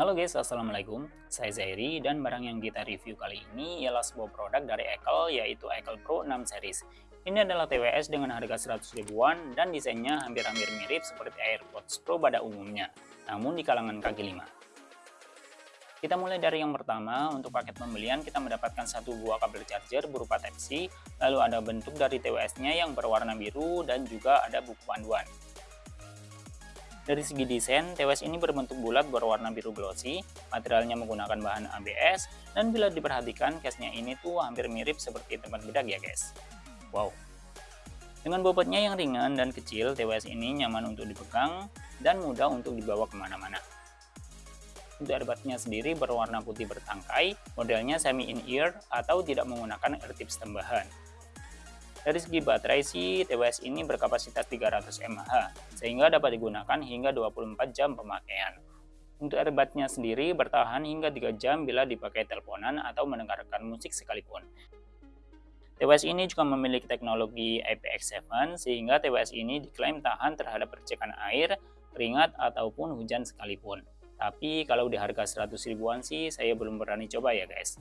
Halo guys, Assalamualaikum. Saya Zairi dan barang yang kita review kali ini ialah sebuah produk dari Ekel yaitu Ekel Pro 6 series. Ini adalah TWS dengan harga 100 ribuan dan desainnya hampir-hampir mirip seperti AirPods Pro pada umumnya, namun di kalangan kaki 5. Kita mulai dari yang pertama, untuk paket pembelian kita mendapatkan satu buah kabel charger berupa Type-C, lalu ada bentuk dari TWS-nya yang berwarna biru dan juga ada buku panduan. Dari segi desain, TWS ini berbentuk bulat berwarna biru glossy, materialnya menggunakan bahan ABS, dan bila diperhatikan case-nya ini tuh hampir mirip seperti tempat bedak ya guys. Wow! Dengan bobotnya yang ringan dan kecil, TWS ini nyaman untuk dipegang dan mudah untuk dibawa ke mana-mana. Untuk earbudnya sendiri berwarna putih bertangkai, modelnya semi in-ear atau tidak menggunakan ear tips tambahan. Dari segi baterai sih, TWS ini berkapasitas 300 mAh, sehingga dapat digunakan hingga 24 jam pemakaian. Untuk earbudnya sendiri bertahan hingga 3 jam bila dipakai teleponan atau mendengarkan musik sekalipun. TWS ini juga memiliki teknologi IPX7 sehingga TWS ini diklaim tahan terhadap percikan air, keringat, ataupun hujan sekalipun. Tapi kalau di harga 100 ribuan sih saya belum berani coba ya guys.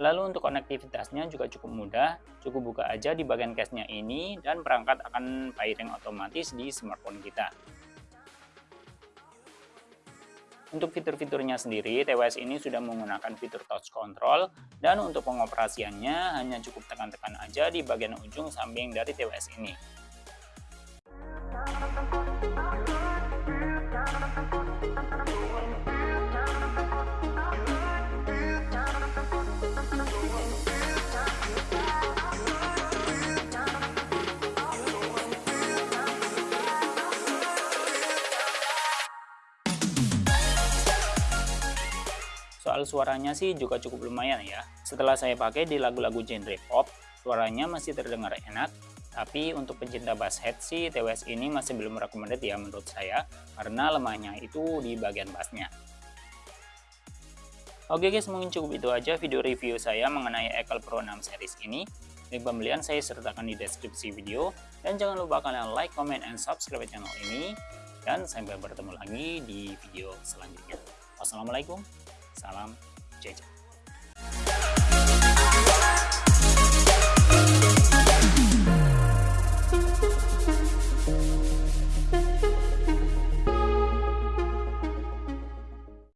Lalu untuk konektivitasnya juga cukup mudah, cukup buka aja di bagian case-nya ini dan perangkat akan pairing otomatis di smartphone kita. Untuk fitur-fiturnya sendiri, TWS ini sudah menggunakan fitur touch control dan untuk pengoperasiannya hanya cukup tekan-tekan aja di bagian ujung samping dari TWS ini. Soal suaranya sih juga cukup lumayan ya. Setelah saya pakai di lagu-lagu genre pop, suaranya masih terdengar enak, tapi untuk pencinta bass head sih TWS ini masih belum recommended ya menurut saya, karena lemahnya itu di bagian bassnya. Oke guys, mungkin cukup itu aja video review saya mengenai Ekel Pro 6 series ini. Link pembelian saya sertakan di deskripsi video. Dan jangan lupa kalian like, comment, and subscribe channel ini. Dan sampai bertemu lagi di video selanjutnya. Wassalamualaikum Salam Jeje.